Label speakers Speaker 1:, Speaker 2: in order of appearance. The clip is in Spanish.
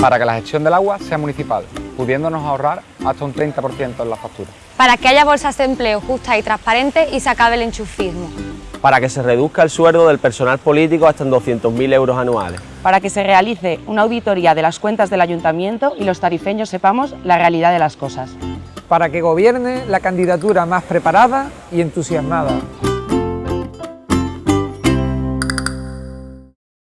Speaker 1: para que la gestión del agua sea municipal, pudiéndonos ahorrar hasta un 30% en la factura.
Speaker 2: Para que haya bolsas de empleo justas y transparentes y se acabe el enchufismo.
Speaker 3: Para que se reduzca el sueldo del personal político hasta en 200.000 euros anuales.
Speaker 4: Para que se realice una auditoría de las cuentas del ayuntamiento y los tarifeños sepamos la realidad de las cosas.
Speaker 5: Para que gobierne la candidatura más preparada y entusiasmada.